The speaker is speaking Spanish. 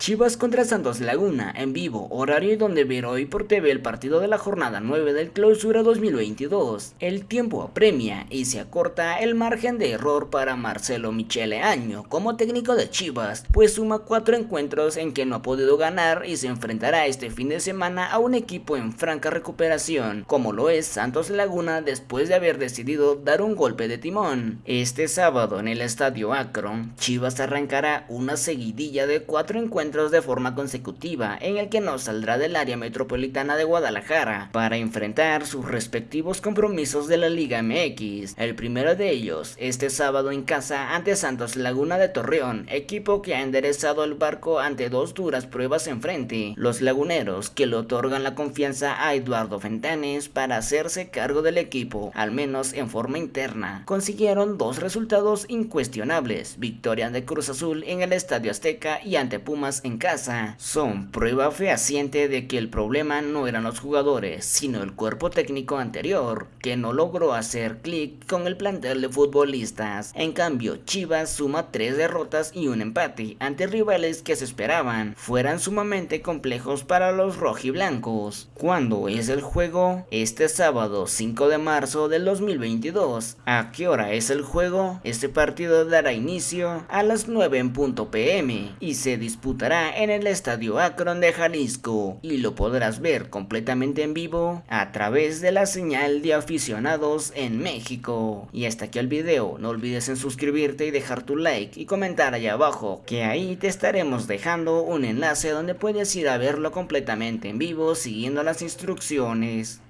Chivas contra Santos Laguna en vivo, horario donde ver hoy por TV el partido de la jornada 9 del clausura 2022. El tiempo apremia y se acorta el margen de error para Marcelo Michele Año como técnico de Chivas, pues suma cuatro encuentros en que no ha podido ganar y se enfrentará este fin de semana a un equipo en franca recuperación, como lo es Santos Laguna después de haber decidido dar un golpe de timón. Este sábado en el estadio Akron, Chivas arrancará una seguidilla de cuatro encuentros de forma consecutiva en el que no saldrá del área metropolitana de Guadalajara para enfrentar sus respectivos compromisos de la Liga MX. El primero de ellos este sábado en casa ante Santos Laguna de Torreón, equipo que ha enderezado el barco ante dos duras pruebas en frente. Los laguneros que le otorgan la confianza a Eduardo Fentanes para hacerse cargo del equipo, al menos en forma interna, consiguieron dos resultados incuestionables, victoria de Cruz Azul en el Estadio Azteca y ante Pumas en casa son prueba fehaciente de que el problema no eran los jugadores, sino el cuerpo técnico anterior, que no logró hacer clic con el plantel de futbolistas. En cambio, Chivas suma tres derrotas y un empate ante rivales que se esperaban fueran sumamente complejos para los rojiblancos. ¿Cuándo es el juego? Este sábado 5 de marzo del 2022. ¿A qué hora es el juego? Este partido dará inicio a las 9 en punto pm y se disputará en el Estadio Akron de Jalisco y lo podrás ver completamente en vivo a través de la señal de aficionados en México. Y hasta aquí el video, no olvides en suscribirte y dejar tu like y comentar allá abajo, que ahí te estaremos dejando un enlace donde puedes ir a verlo completamente en vivo siguiendo las instrucciones.